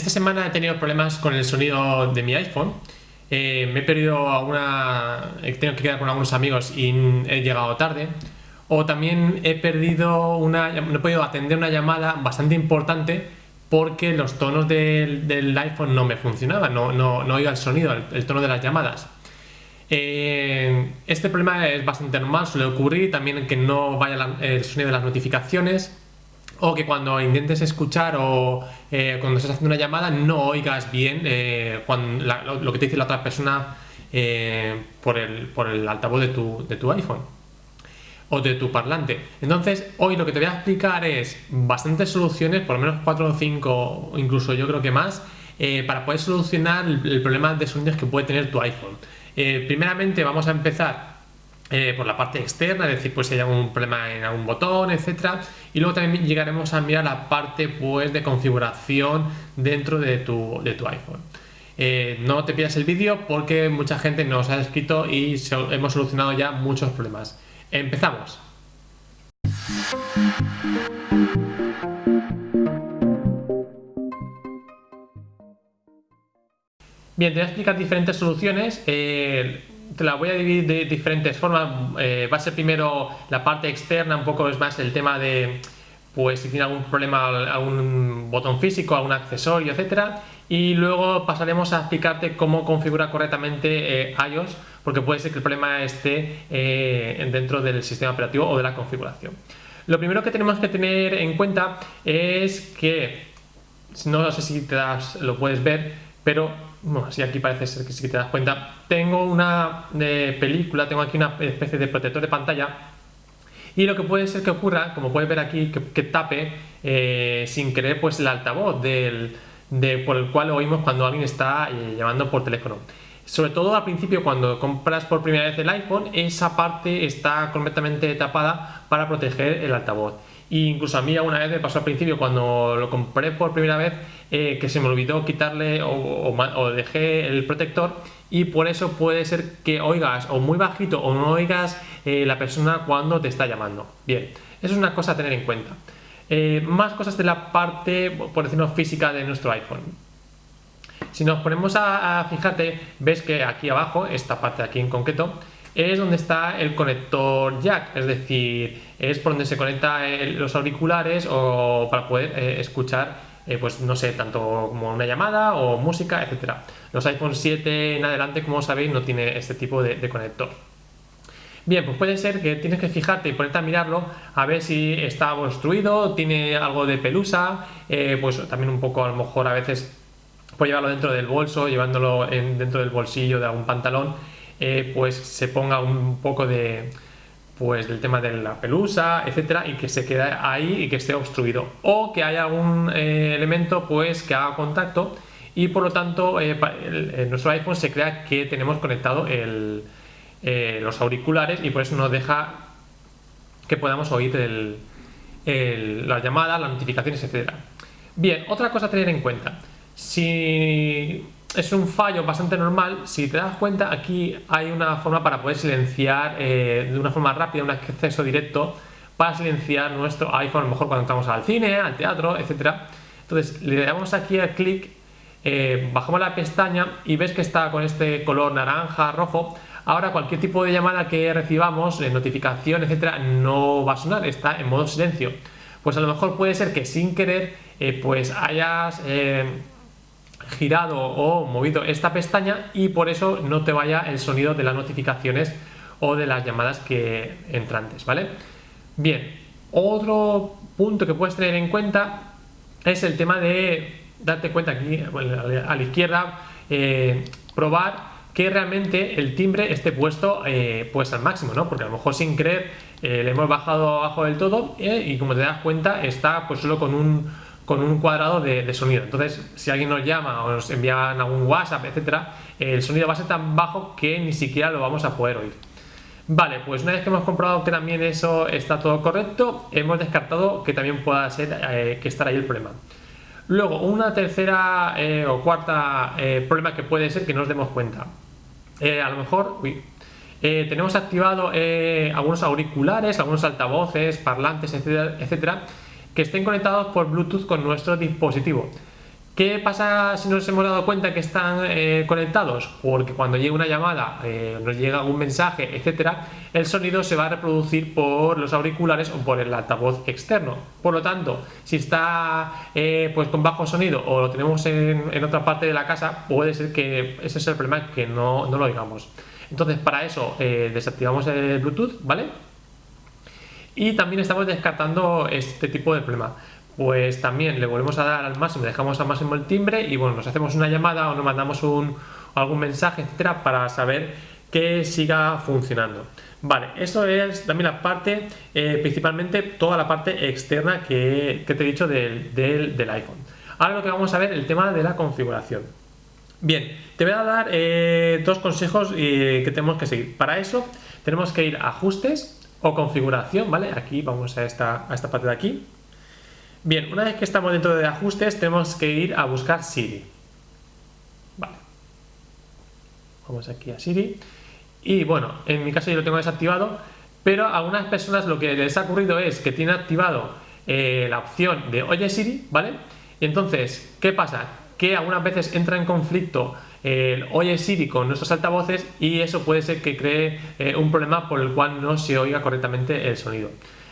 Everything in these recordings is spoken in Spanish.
esta semana he tenido problemas con el sonido de mi iPhone. Eh, me he perdido alguna. Tengo que quedar con algunos amigos y he llegado tarde. O también he perdido una. No he podido atender una llamada bastante importante porque los tonos del, iPhone no me funcionaban, no, no, no oiga el sonido, el, tono de las llamadas. Eh, este problema es bastante normal, suele ocurrir también que no vaya el sonido de las notificaciones o que cuando intentes escuchar o eh, cuando estás haciendo una llamada no oigas bien eh, lo, que te dice la otra persona eh, por, el, altavoz de tu, de tu, iPhone o de tu parlante. Entonces, hoy lo que te voy a explicar es bastantes soluciones, por lo menos 4 o 5, incluso yo creo que más, para poder solucionar el, problema de sonidos que puede tener tu iPhone. primeramente vamos a empezar eh, por la parte externa, es decir, pues si hay algún problema en algún botón, etcétera. Y luego también llegaremos a mirar la parte pues, de configuración dentro de tu, de tu iPhone. Eh, no te pidas el vídeo porque mucha gente nos ha escrito y hemos solucionado ya muchos problemas. Empezamos. Bien, te voy a explicar diferentes soluciones. Eh, la voy a dividir de diferentes formas. Eh, va a ser primero la parte externa, un poco es más el tema de pues si tiene algún problema, algún botón físico, algún accesorio, etcétera. Y luego pasaremos a explicarte cómo configurar correctamente eh, iOS, porque puede ser que el problema esté eh, dentro del sistema operativo o de la configuración. Lo primero que tenemos que tener en cuenta es que, no sé si te das, lo puedes ver, pero bueno, si aquí parece ser que sí que te das cuenta, tengo una de película, tengo aquí una especie de protector de pantalla y lo que puede ser que ocurra, como puedes ver aquí, que, tape eh, sin querer pues el altavoz del, por el cual oímos cuando alguien está eh, llamando por teléfono. Sobre todo al principio cuando compras por primera vez el iPhone, esa parte está completamente tapada para proteger el altavoz. E incluso a mí alguna vez me pasó al principio cuando lo compré por primera vez eh, que se me olvidó quitarle o, dejé el protector y por eso puede ser que oigas o muy bajito o no oigas eh, la persona cuando te está llamando. Bien, eso es una cosa a tener en cuenta. Eh, más cosas de la parte, por decirlo física de nuestro iPhone. Si nos ponemos a, a fijarte, ves que aquí abajo, esta parte de aquí en concreto, es donde está el conector jack, es decir, es por donde se conecta los auriculares o para poder eh, escuchar, eh, pues no sé, tanto como una llamada o música, etcétera. Los iPhone 7 en adelante, como sabéis, no tiene este tipo de, conector. Bien, pues puede ser que tienes que fijarte y ponerte a mirarlo a ver si está obstruido, tiene algo de pelusa, eh, pues también un poco a lo mejor a veces llevarlo dentro del bolso, llevándolo dentro del bolsillo de algún pantalón eh, pues se ponga un poco de pues del tema de la pelusa, etcétera, y que se quede ahí y que esté obstruido. O que haya algún eh, elemento pues que haga contacto y por lo tanto eh, en nuestro iPhone se crea que tenemos conectado los auriculares y por eso nos deja que podamos oír las llamadas, las notificaciones, etcétera. Bien, otra cosa a tener en cuenta. Si es un fallo bastante normal. Si te das cuenta, aquí hay una forma para poder silenciar eh, de una forma rápida, un acceso directo para silenciar nuestro iPhone, a lo mejor cuando estamos al cine, al teatro, etcétera. Entonces le damos aquí al clic, eh, bajamos la pestaña y ves que está con este color naranja, rojo. Ahora cualquier tipo de llamada que recibamos, de notificación, etcétera, no va a sonar, está en modo silencio. Pues a lo mejor puede ser que sin querer eh, pues hayas girado o movido esta pestaña y por eso no te vaya el sonido de las notificaciones o de las llamadas que entrantes, ¿vale? Bien, otro punto que puedes tener en cuenta es el tema de darte cuenta aquí a la izquierda, eh, probar que realmente el timbre esté puesto eh, pues al máximo, ¿no? Porque a lo mejor sin creer eh, le hemos bajado abajo del todo y como te das cuenta está pues solo con un con un cuadrado de, sonido. Entonces, si alguien nos llama o nos envían algún WhatsApp, etcétera, el sonido va a ser tan bajo que ni siquiera lo vamos a poder oír. Vale, pues una vez que hemos comprobado que también eso está todo correcto, hemos descartado que también pueda ser eh, que estará ahí el problema. Luego, una tercera eh, o cuarta eh, problema que puede ser que no nos demos cuenta. a lo mejor, tenemos activado algunos auriculares, algunos altavoces, parlantes, etcétera, etcétera que estén conectados por Bluetooth con nuestro dispositivo. ¿Qué pasa si nos hemos dado cuenta que están eh, conectados? Porque cuando llega una llamada, eh, nos llega algún mensaje, etcétera, el sonido se va a reproducir por los auriculares o por el altavoz externo. Por lo tanto, si está eh, pues con bajo sonido o lo tenemos en, otra parte de la casa, puede ser que ese es el problema que no, no lo oigamos. Entonces, para eso desactivamos el Bluetooth, ¿vale? Y también estamos descartando este tipo de problema pues también le volvemos a dar al máximo, dejamos al máximo el timbre y bueno, nos hacemos una llamada o nos mandamos un, algún mensaje, etcétera, para saber que siga funcionando. Vale, eso es también la parte, eh, principalmente toda la parte externa que, te he dicho del, iPhone. Ahora lo que vamos a ver, el tema de la configuración. Bien, te voy a dar eh, dos consejos eh, que tenemos que seguir. Para eso tenemos que ir a ajustes o configuración, ¿vale? Aquí vamos a esta, a esta parte de aquí Bien, una vez que estamos dentro de ajustes, tenemos que ir a buscar Siri. Vale. Vamos aquí a Siri. Y bueno, en mi caso yo lo tengo desactivado, pero a algunas personas lo que les ha ocurrido es que tiene activado eh, la opción de Oye Siri, ¿vale? Y entonces, ¿qué pasa? Que algunas veces entra en conflicto el Oye Siri con nuestros altavoces y eso puede ser que cree eh, un problema por el cual no se oiga correctamente el sonido.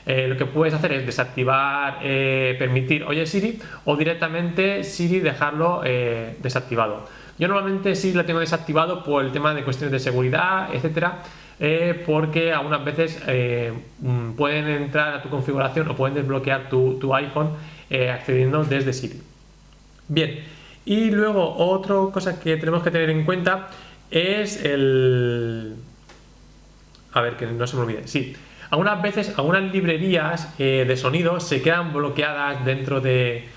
Eh, lo que puedes hacer es desactivar, eh, permitir Oye Siri o directamente Siri dejarlo eh, desactivado. Yo normalmente Siri la tengo desactivado por el tema de cuestiones de seguridad, etcétera, porque algunas veces mm, pueden entrar a tu configuración o pueden desbloquear tu iPhone accediendo desde Siri. Bien, y luego otra cosa que tenemos que tener en cuenta es el... A ver, que no se me olvide. Sí, algunas veces, algunas librerías eh, de sonido se quedan bloqueadas dentro de,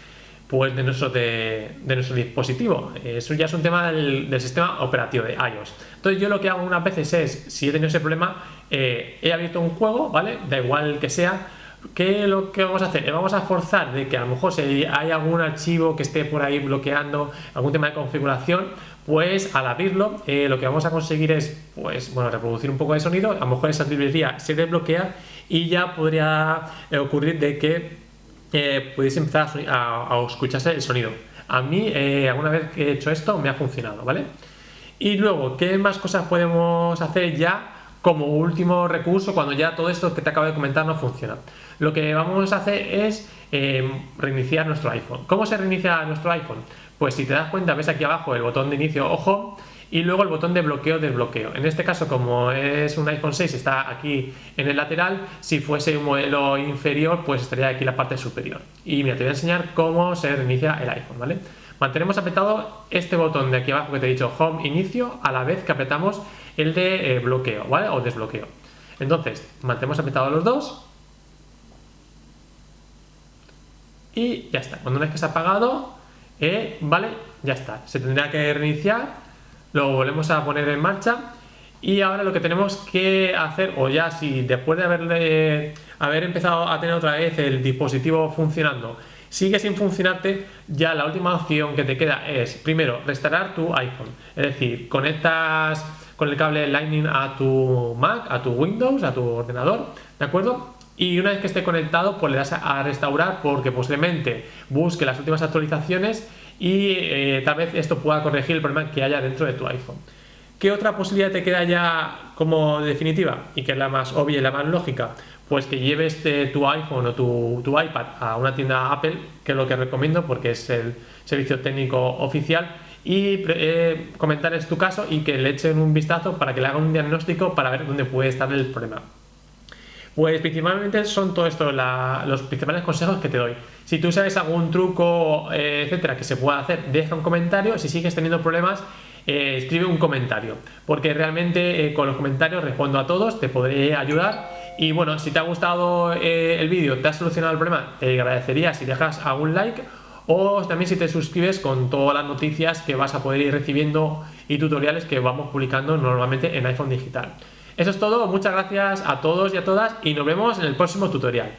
pues, de, nuestro, de, nuestro dispositivo. Eso ya es un tema del, sistema operativo de iOS. Entonces yo lo que hago unas veces es, si he tenido ese problema, eh, he abierto un juego, ¿vale? Da igual que sea, ¿Qué lo que vamos a hacer? Vamos a forzar de que a lo mejor si hay algún archivo que esté por ahí bloqueando algún tema de configuración, pues al abrirlo eh, lo que vamos a conseguir es pues bueno reproducir un poco de sonido. A lo mejor esa librería se desbloquea y ya podría eh, ocurrir de que eh, pudiese empezar a, escucharse el sonido. A mí eh, alguna vez que he hecho esto me ha funcionado vale y luego qué más cosas podemos hacer ya como último recurso cuando ya todo esto que te acabo de comentar no funciona lo que vamos a hacer es reiniciar nuestro iPhone ¿cómo se reinicia nuestro iPhone? pues si te das cuenta ves aquí abajo el botón de inicio ojo y luego el botón de bloqueo desbloqueo. En este caso, como es un iPhone 6, está aquí en el lateral, si fuese un modelo inferior, pues estaría aquí la parte superior. Y mira, te voy a enseñar cómo se reinicia el iPhone, ¿vale? Mantenemos apretado este botón de aquí abajo que te he dicho, Home Inicio, a la vez que apretamos el de eh, bloqueo, ¿vale? O desbloqueo. Entonces, mantenemos apretados los dos. Y ya está. Cuando una vez que se ha apagado, eh, ¿vale? Ya está. Se tendrá que reiniciar, lo volvemos a poner en marcha y ahora lo que tenemos que hacer, o ya si después de haberle, haber empezado a tener otra vez el dispositivo funcionando, sigue sin funcionarte, ya la última opción que te queda es, primero, restaurar tu iPhone. Es decir, conectas con el cable Lightning a tu Mac, a tu Windows, a tu ordenador, ¿de acuerdo? y una vez que esté conectado pues le das a restaurar porque posiblemente busque las últimas actualizaciones y eh, tal vez esto pueda corregir el problema que haya dentro de tu iPhone. ¿Qué otra posibilidad te queda ya como definitiva y que es la más obvia y la más lógica? Pues que lleves tu iPhone o tu, iPad a una tienda Apple, que es lo que recomiendo porque es el servicio técnico oficial, y eh, comentarles tu caso y que le echen un vistazo para que le hagan un diagnóstico para ver dónde puede estar el problema. Pues principalmente son todos estos los principales consejos que te doy. Si tú sabes algún truco, eh, etcétera, que se pueda hacer, deja un comentario. Si sigues teniendo problemas, eh, escribe un comentario, porque realmente eh, con los comentarios respondo a todos, te podré ayudar. Y bueno, si te ha gustado el vídeo, te ha solucionado el problema, te agradecería si dejas algún like o también si te suscribes con todas las noticias que vas a poder ir recibiendo y tutoriales que vamos publicando normalmente en iPhone Digital. Eso es todo, muchas gracias a todos y a todas y nos vemos en el próximo tutorial.